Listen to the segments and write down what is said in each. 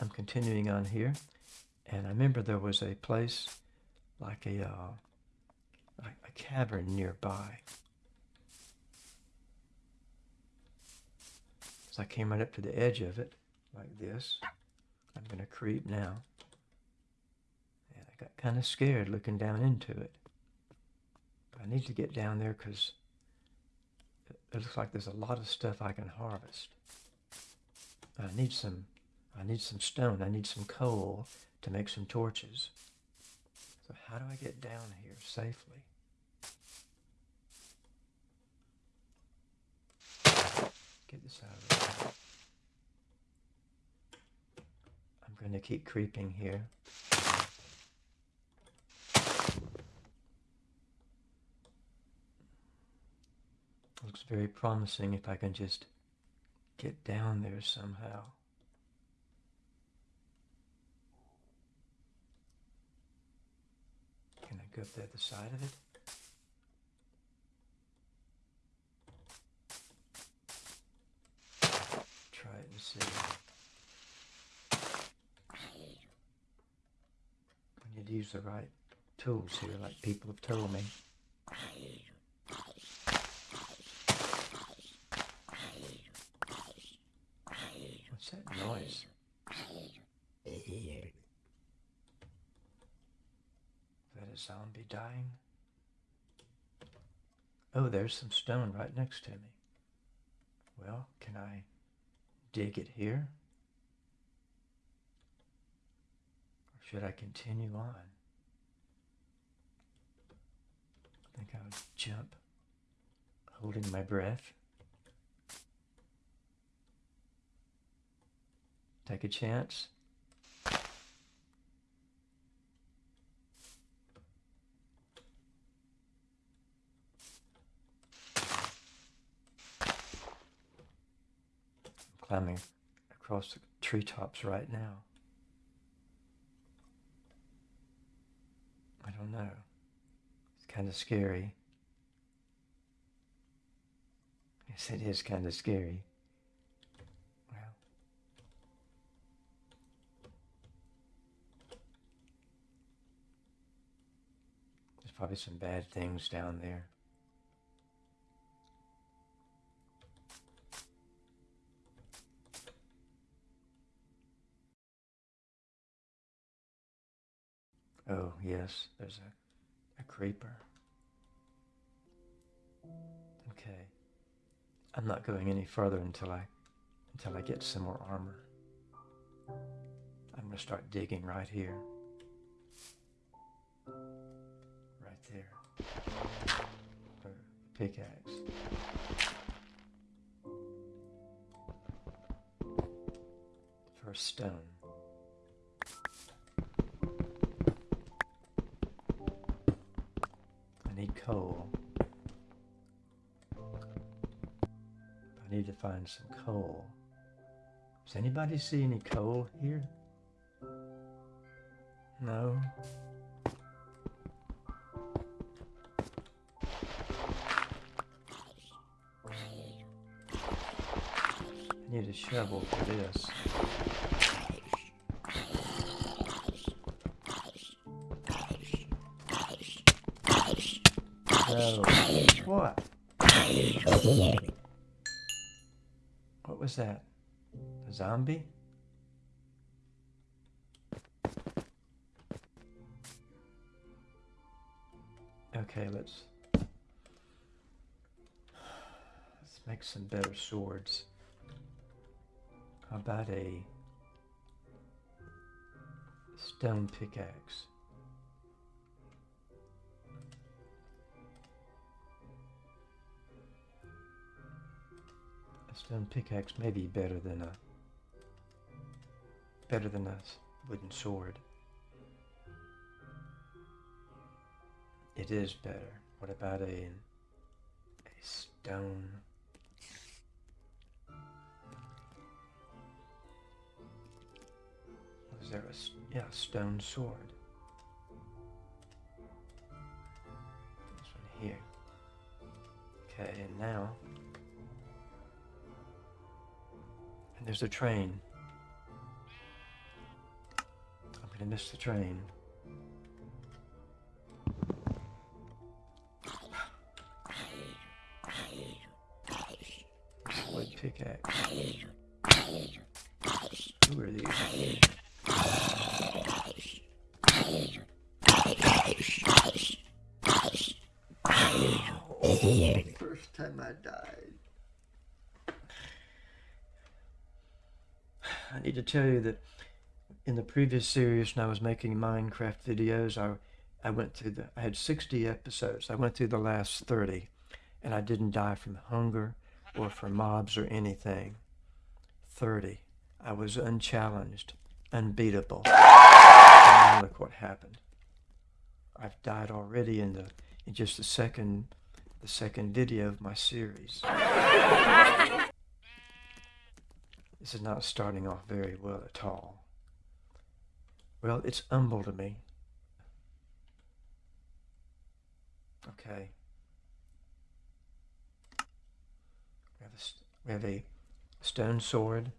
I'm continuing on here, and I remember there was a place like a uh, a cavern nearby. So I came right up to the edge of it, like this. I'm going to creep now. And I got kind of scared looking down into it. But I need to get down there because it looks like there's a lot of stuff I can harvest. I need some I need some stone. I need some coal to make some torches. So how do I get down here safely? Get this out of. I'm going to keep creeping here. Looks very promising if I can just get down there somehow. Can I go up the other side of it? Try it and see. I need to use the right tools here, like people have told me. What's that noise? Is that zombie dying? Oh, there's some stone right next to me. Well, can I dig it here? Or should I continue on? I think I'll jump, holding my breath. Take a chance. Climbing across the treetops right now. I don't know. It's kind of scary. Yes, it is kind of scary. Well, there's probably some bad things down there. Oh, yes, there's a, a creeper. Okay. I'm not going any further until I until I get some more armor. I'm going to start digging right here. Right there. The pickaxe. First stone. I need coal. I need to find some coal. Does anybody see any coal here? No? I need a shovel for this. What? What was that? A zombie? Okay, let's let's make some better swords. How about a stone pickaxe? Stone pickaxe may be better than a better than a wooden sword. It is better. What about a a stone? Was there a yeah stone sword? This one here. Okay, and now there's a train. I'm gonna miss the train. Wood pickaxe. Who are these? First time I died. I need to tell you that in the previous series, when I was making Minecraft videos, I I went through the I had 60 episodes. I went through the last 30, and I didn't die from hunger or from mobs or anything. 30. I was unchallenged, unbeatable. And look what happened. I've died already in the in just the second the second video of my series. this is not starting off very well at all. Well, it's humble to me. Okay. We have a, we have a stone sword,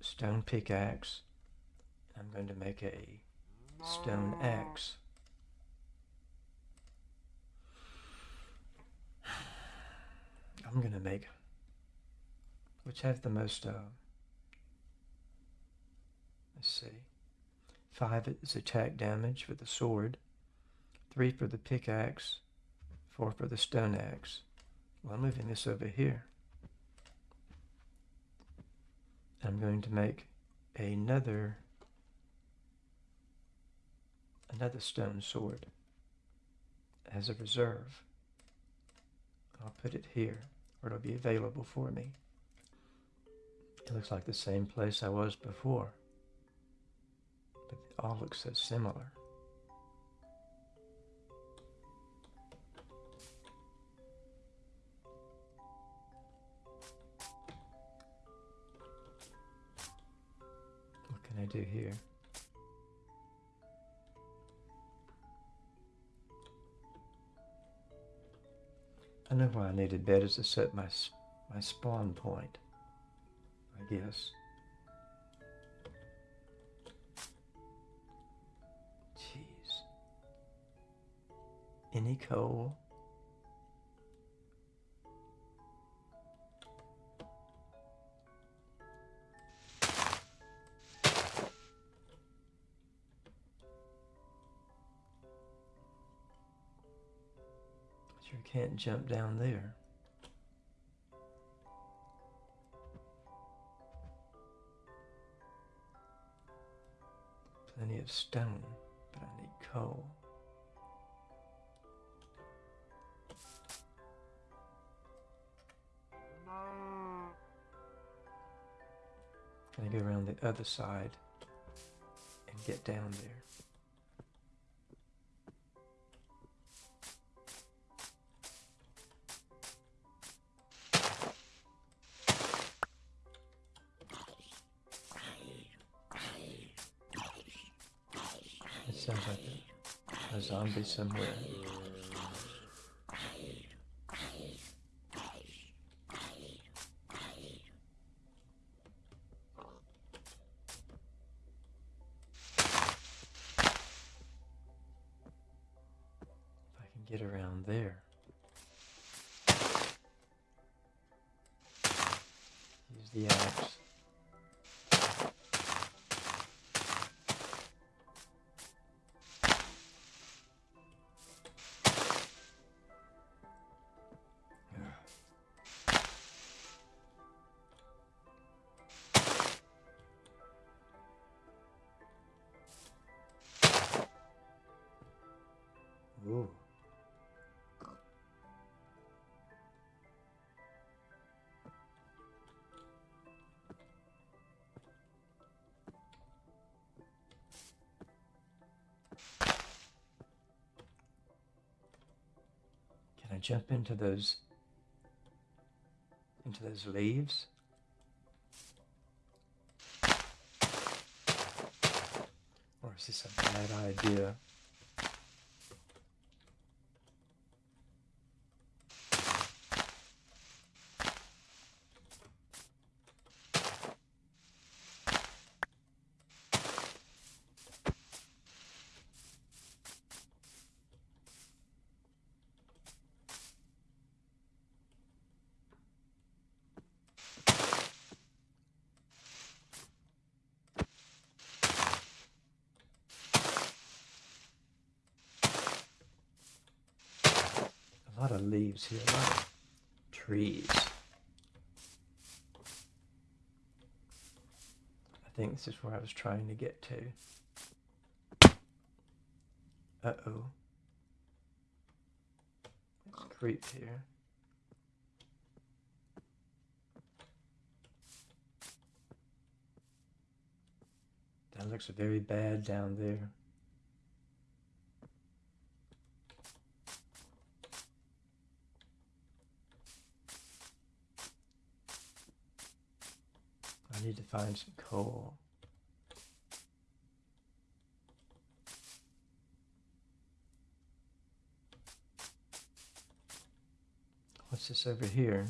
stone pickaxe. I'm going to make a stone axe. I'm going to make which have the most uh, let's see five is attack damage for the sword three for the pickaxe four for the stone axe. Well, I'm moving this over here. I'm going to make another another stone sword as a reserve. I'll put it here where it'll be available for me it looks like the same place I was before, but it all looks so similar. What can I do here? I know why I needed bed is to set my my spawn point. Guess. Jeez. Any coal? Sure can't jump down there. Plenty of stone, but I need coal. Can I go around the other side and get down there? Zombie somewhere. If I can get around there. Use the axe. Ooh. Can I jump into those into those leaves? Or is this a bad idea? Leaves here, trees. I think this is where I was trying to get to. Uh-oh. It's creep here. That looks very bad down there. Need to find some coal. What's this over here?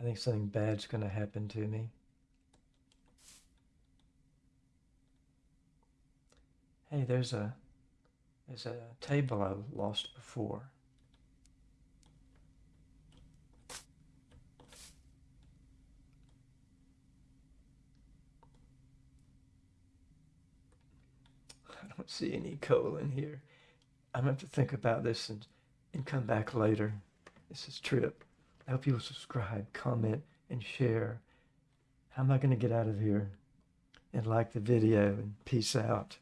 I think something bad's going to happen to me. Hey, there's a there's a table I lost before. I don't see any coal in here. I'm going to have to think about this and, and come back later. This is Trip. I hope you'll subscribe, comment, and share. How am I going to get out of here? And like the video and peace out.